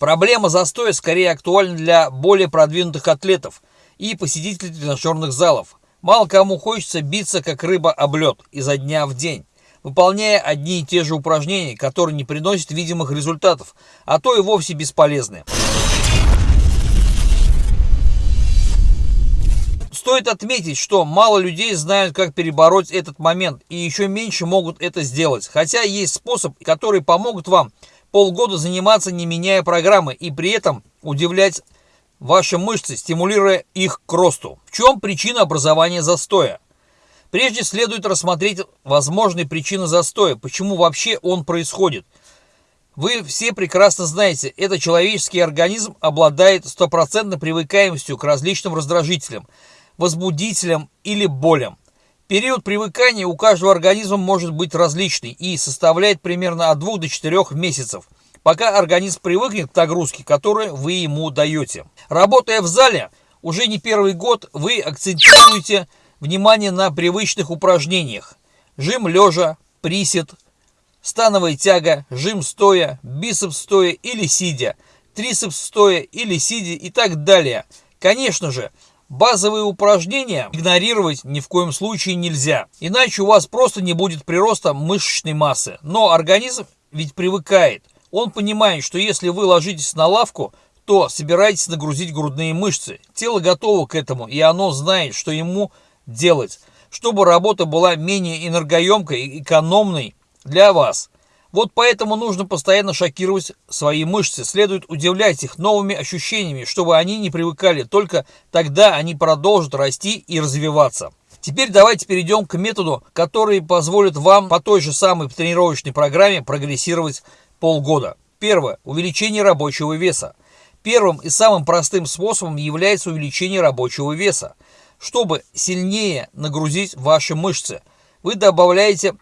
Проблема застоя скорее актуальна для более продвинутых атлетов и посетителей тренажерных залов. Мало кому хочется биться как рыба об лед изо дня в день, выполняя одни и те же упражнения, которые не приносят видимых результатов, а то и вовсе бесполезны. Стоит отметить, что мало людей знают, как перебороть этот момент, и еще меньше могут это сделать. Хотя есть способ, который помогут вам полгода заниматься, не меняя программы, и при этом удивлять ваши мышцы, стимулируя их к росту. В чем причина образования застоя? Прежде следует рассмотреть возможные причины застоя, почему вообще он происходит. Вы все прекрасно знаете, это человеческий организм обладает стопроцентной привыкаемостью к различным раздражителям, возбудителям или болям. Период привыкания у каждого организма может быть различный и составляет примерно от 2 до 4 месяцев, пока организм привыкнет к нагрузке, которую вы ему даете. Работая в зале уже не первый год, вы акцентируете внимание на привычных упражнениях. Жим лежа, присед, становая тяга, жим стоя, бицепс стоя или сидя, трицепс стоя или сидя и так далее. Конечно же, Базовые упражнения игнорировать ни в коем случае нельзя, иначе у вас просто не будет прироста мышечной массы. Но организм ведь привыкает. Он понимает, что если вы ложитесь на лавку, то собираетесь нагрузить грудные мышцы. Тело готово к этому, и оно знает, что ему делать, чтобы работа была менее энергоемкой и экономной для вас. Вот поэтому нужно постоянно шокировать свои мышцы, следует удивлять их новыми ощущениями, чтобы они не привыкали, только тогда они продолжат расти и развиваться. Теперь давайте перейдем к методу, который позволит вам по той же самой тренировочной программе прогрессировать полгода. Первое. Увеличение рабочего веса. Первым и самым простым способом является увеличение рабочего веса. Чтобы сильнее нагрузить ваши мышцы, вы добавляете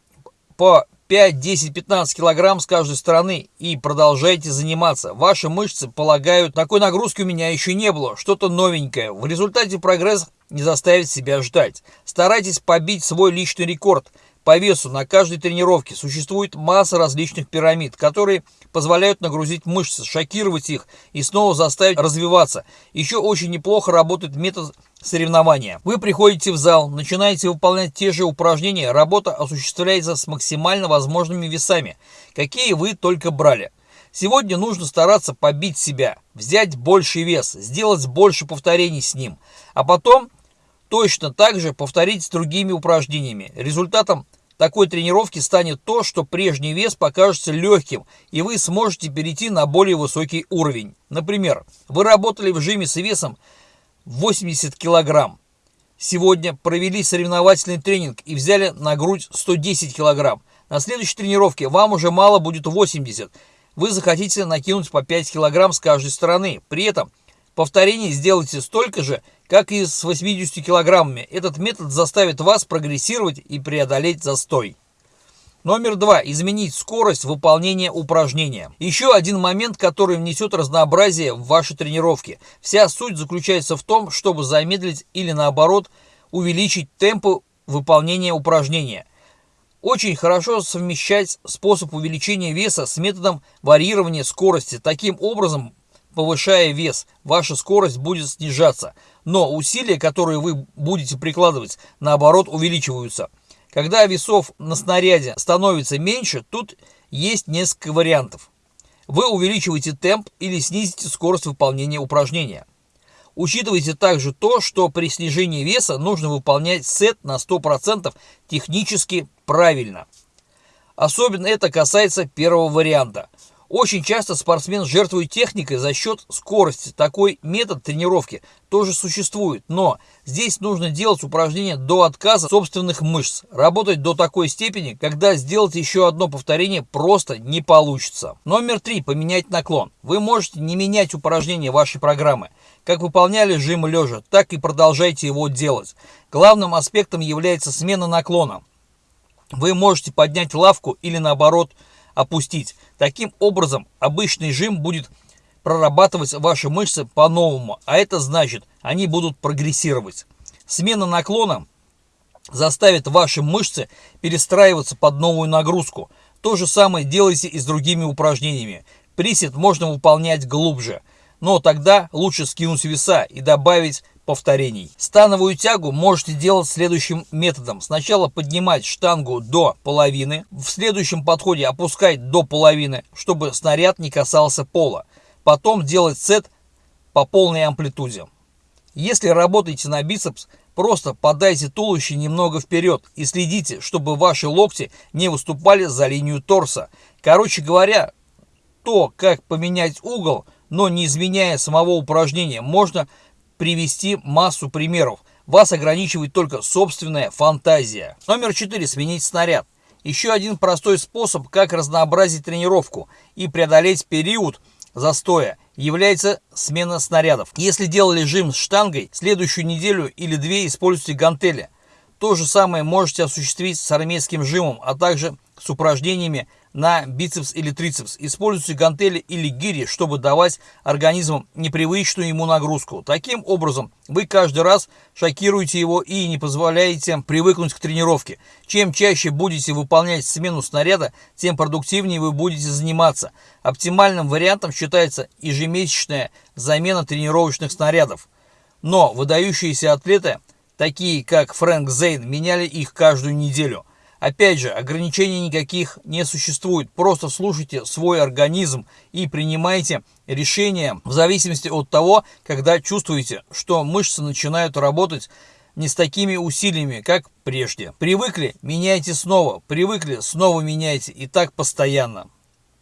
по 5, 10, 15 килограмм с каждой стороны и продолжайте заниматься. Ваши мышцы полагают, такой нагрузки у меня еще не было, что-то новенькое. В результате прогресс не заставит себя ждать. Старайтесь побить свой личный рекорд – по весу на каждой тренировке существует масса различных пирамид, которые позволяют нагрузить мышцы, шокировать их и снова заставить развиваться. Еще очень неплохо работает метод соревнования. Вы приходите в зал, начинаете выполнять те же упражнения, работа осуществляется с максимально возможными весами, какие вы только брали. Сегодня нужно стараться побить себя, взять больший вес, сделать больше повторений с ним, а потом точно так же повторить с другими упражнениями. Результатом такой тренировки станет то, что прежний вес покажется легким, и вы сможете перейти на более высокий уровень. Например, вы работали в жиме с весом 80 килограмм. Сегодня провели соревновательный тренинг и взяли на грудь 110 килограмм. На следующей тренировке вам уже мало будет 80. Вы захотите накинуть по 5 килограмм с каждой стороны. При этом повторений сделайте столько же, как и с 80 килограммами, этот метод заставит вас прогрессировать и преодолеть застой. Номер два. Изменить скорость выполнения упражнения. Еще один момент, который внесет разнообразие в ваши тренировки. Вся суть заключается в том, чтобы замедлить или наоборот увеличить темпы выполнения упражнения. Очень хорошо совмещать способ увеличения веса с методом варьирования скорости. Таким образом, повышая вес, ваша скорость будет снижаться, но усилия, которые вы будете прикладывать, наоборот увеличиваются. Когда весов на снаряде становится меньше, тут есть несколько вариантов. Вы увеличиваете темп или снизите скорость выполнения упражнения. Учитывайте также то, что при снижении веса нужно выполнять сет на 100% технически правильно. Особенно это касается первого варианта – очень часто спортсмен жертвует техникой за счет скорости. Такой метод тренировки тоже существует, но здесь нужно делать упражнения до отказа собственных мышц. Работать до такой степени, когда сделать еще одно повторение просто не получится. Номер три. Поменять наклон. Вы можете не менять упражнения вашей программы. Как выполняли жим лежа, так и продолжайте его делать. Главным аспектом является смена наклона. Вы можете поднять лавку или наоборот опустить. Таким образом, обычный жим будет прорабатывать ваши мышцы по-новому, а это значит, они будут прогрессировать. Смена наклона заставит ваши мышцы перестраиваться под новую нагрузку. То же самое делайте и с другими упражнениями. Присед можно выполнять глубже, но тогда лучше скинуть веса и добавить повторений. Становую тягу можете делать следующим методом. Сначала поднимать штангу до половины, в следующем подходе опускать до половины, чтобы снаряд не касался пола. Потом делать сет по полной амплитуде. Если работаете на бицепс, просто подайте туловище немного вперед и следите, чтобы ваши локти не выступали за линию торса. Короче говоря, то, как поменять угол, но не изменяя самого упражнения, можно привести массу примеров. Вас ограничивает только собственная фантазия. Номер 4. Сменить снаряд. Еще один простой способ, как разнообразить тренировку и преодолеть период застоя, является смена снарядов. Если делали жим с штангой, следующую неделю или две используйте гантели. То же самое можете осуществить с армейским жимом, а также с упражнениями на бицепс или трицепс. Используйте гантели или гири, чтобы давать организму непривычную ему нагрузку. Таким образом, вы каждый раз шокируете его и не позволяете привыкнуть к тренировке. Чем чаще будете выполнять смену снаряда, тем продуктивнее вы будете заниматься. Оптимальным вариантом считается ежемесячная замена тренировочных снарядов. Но выдающиеся атлеты, такие как Фрэнк Зейн, меняли их каждую неделю. Опять же, ограничений никаких не существует. Просто слушайте свой организм и принимайте решения в зависимости от того, когда чувствуете, что мышцы начинают работать не с такими усилиями, как прежде. Привыкли – меняйте снова, привыкли – снова меняйте и так постоянно.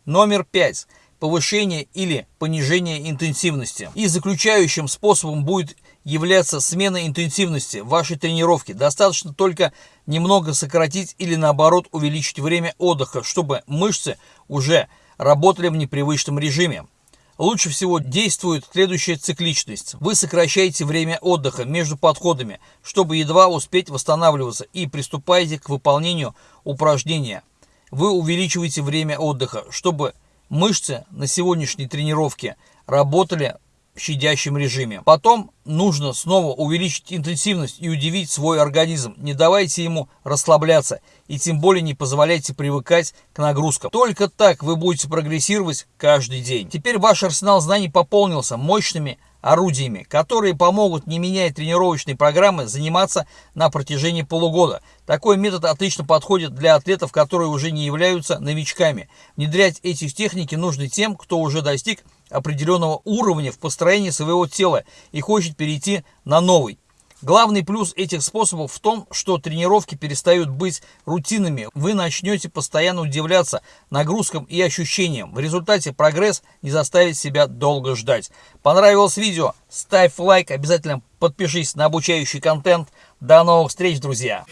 Номер пять повышение или понижение интенсивности. И заключающим способом будет являться смена интенсивности вашей тренировки. Достаточно только немного сократить или наоборот увеличить время отдыха, чтобы мышцы уже работали в непривычном режиме. Лучше всего действует следующая цикличность. Вы сокращаете время отдыха между подходами, чтобы едва успеть восстанавливаться и приступаете к выполнению упражнения. Вы увеличиваете время отдыха, чтобы мышцы на сегодняшней тренировке работали щадящем режиме. Потом нужно снова увеличить интенсивность и удивить свой организм. Не давайте ему расслабляться и тем более не позволяйте привыкать к нагрузкам. Только так вы будете прогрессировать каждый день. Теперь ваш арсенал знаний пополнился мощными орудиями, которые помогут, не меняя тренировочной программы, заниматься на протяжении полугода. Такой метод отлично подходит для атлетов, которые уже не являются новичками. Внедрять эти техники нужно тем, кто уже достиг определенного уровня в построении своего тела и хочет перейти на новый. Главный плюс этих способов в том, что тренировки перестают быть рутинными. Вы начнете постоянно удивляться нагрузкам и ощущениям. В результате прогресс не заставит себя долго ждать. Понравилось видео? Ставь лайк, обязательно подпишись на обучающий контент. До новых встреч, друзья!